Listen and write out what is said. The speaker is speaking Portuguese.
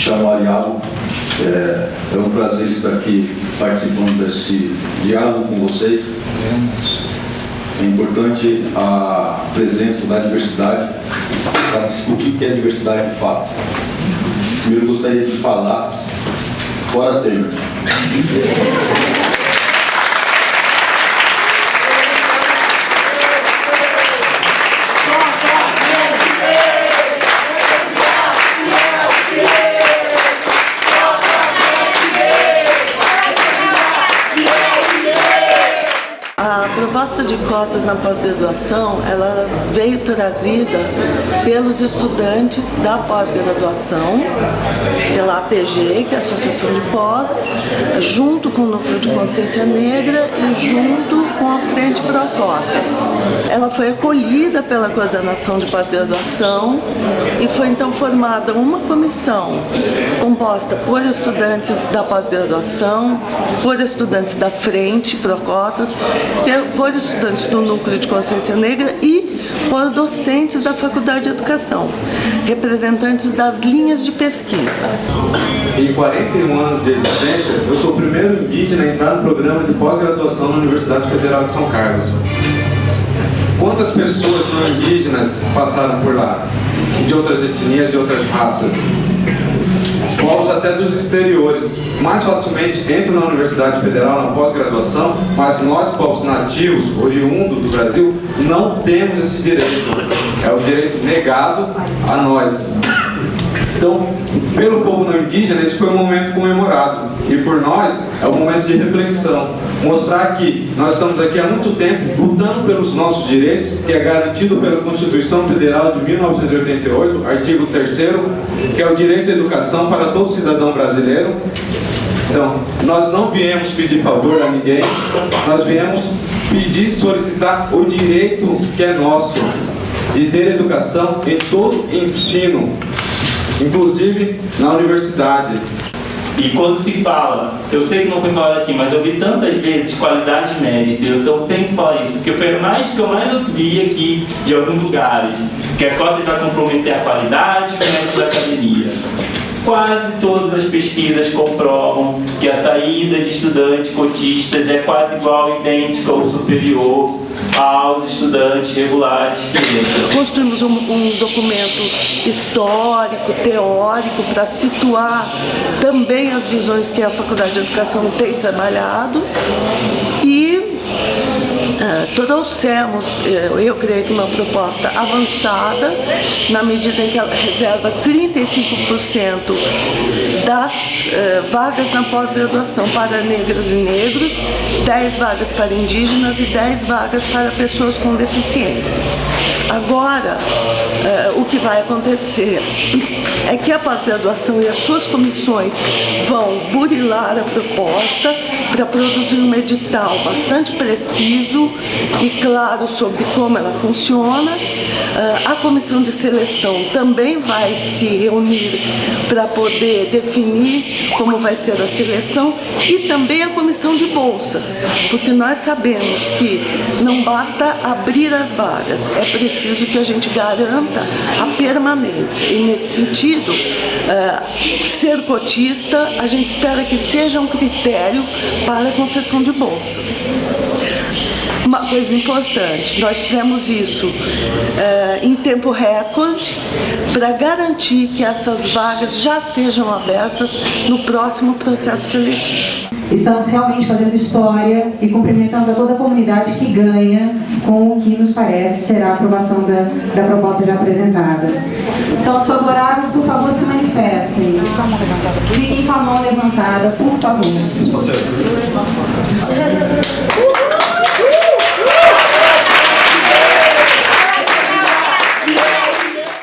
chamo Ariago. É, é um prazer estar aqui participando desse diálogo com vocês. É importante a presença da diversidade para discutir o que é diversidade de fato. Primeiro gostaria de falar fora Temer. Proposta de cotas na pós-graduação, ela veio trazida pelos estudantes da pós-graduação, pela APG, que é a Associação de Pós, junto com o Núcleo de Consciência Negra e junto com a Frente Pro Cotas. Ela foi acolhida pela coordenação de pós-graduação e foi então formada uma comissão composta por estudantes da pós-graduação, por estudantes da Frente Pro Cotas, por estudantes do Núcleo de Consciência Negra e por docentes da Faculdade de Educação, representantes das linhas de pesquisa. Em 41 anos de existência, eu sou o primeiro indígena a entrar no programa de pós-graduação na Universidade Federal de São Carlos. Quantas pessoas não indígenas passaram por lá? De outras etnias, de outras raças? Povos até dos exteriores mais facilmente entram na Universidade Federal na pós-graduação, mas nós, povos nativos, oriundos do Brasil, não temos esse direito. É o direito negado a nós. Então, pelo povo não indígena, esse foi um momento comemorado. E por nós, é um momento de reflexão. Mostrar que nós estamos aqui há muito tempo lutando pelos nossos direitos, que é garantido pela Constituição Federal de 1988, artigo 3 que é o direito à educação para todo cidadão brasileiro. Então, nós não viemos pedir favor a ninguém, nós viemos pedir, solicitar o direito que é nosso, de ter educação em todo ensino, inclusive na universidade. E quando se fala, eu sei que não foi falado aqui, mas eu vi tantas vezes qualidade de mérito, então tenho que falar isso, porque foi mais que eu mais ouvi aqui de alguns lugares, que a cota vai comprometer a qualidade e mérito da academia. Quase todas as pesquisas comprovam que a saída de estudantes cotistas é quase igual, idêntica ou superior aos estudantes regulares que entram. Construímos um, um documento histórico, teórico, para situar também as visões que a Faculdade de Educação tem trabalhado e uh, trouxemos, eu, eu creio que uma proposta avançada, na medida em que ela reserva 35% das uh, vagas na pós-graduação para negras e negros, 10 vagas para indígenas e 10 vagas para pessoas com deficiência. Agora, o que vai acontecer é que a pós-graduação e as suas comissões vão burilar a proposta para produzir um edital bastante preciso e claro sobre como ela funciona. Uh, a comissão de seleção também vai se reunir para poder definir como vai ser a seleção e também a comissão de bolsas, porque nós sabemos que não basta abrir as vagas, é preciso que a gente garanta a permanência. E nesse sentido, uh, ser cotista, a gente espera que seja um critério para a concessão de bolsas. Uma coisa importante, nós fizemos isso uh, em tempo recorde para garantir que essas vagas já sejam abertas no próximo processo seletivo. Estamos realmente fazendo história e cumprimentamos a toda a comunidade que ganha com o que nos parece será a aprovação da, da proposta já apresentada. Então, os favoráveis, por favor, se manifestem. Fiquem com a mão levantada, por favor.